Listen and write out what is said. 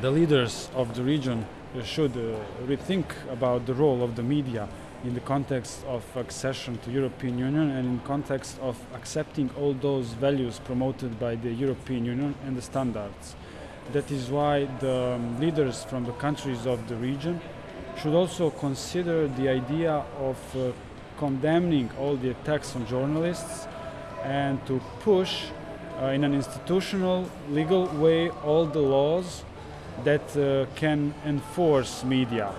the leaders of the region should uh, rethink about the role of the media in the context of accession to European Union and in context of accepting all those values promoted by the European Union and the standards. That is why the um, leaders from the countries of the region should also consider the idea of uh, condemning all the attacks on journalists and to push uh, in an institutional, legal way all the laws that uh, can enforce media